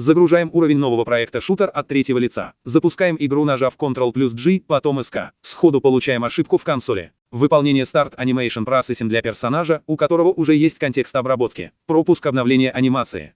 Загружаем уровень нового проекта шутер от третьего лица. Запускаем игру, нажав Ctrl плюс G, потом SK. Сходу получаем ошибку в консоли. Выполнение Start Animation Processing для персонажа, у которого уже есть контекст обработки. Пропуск обновления анимации.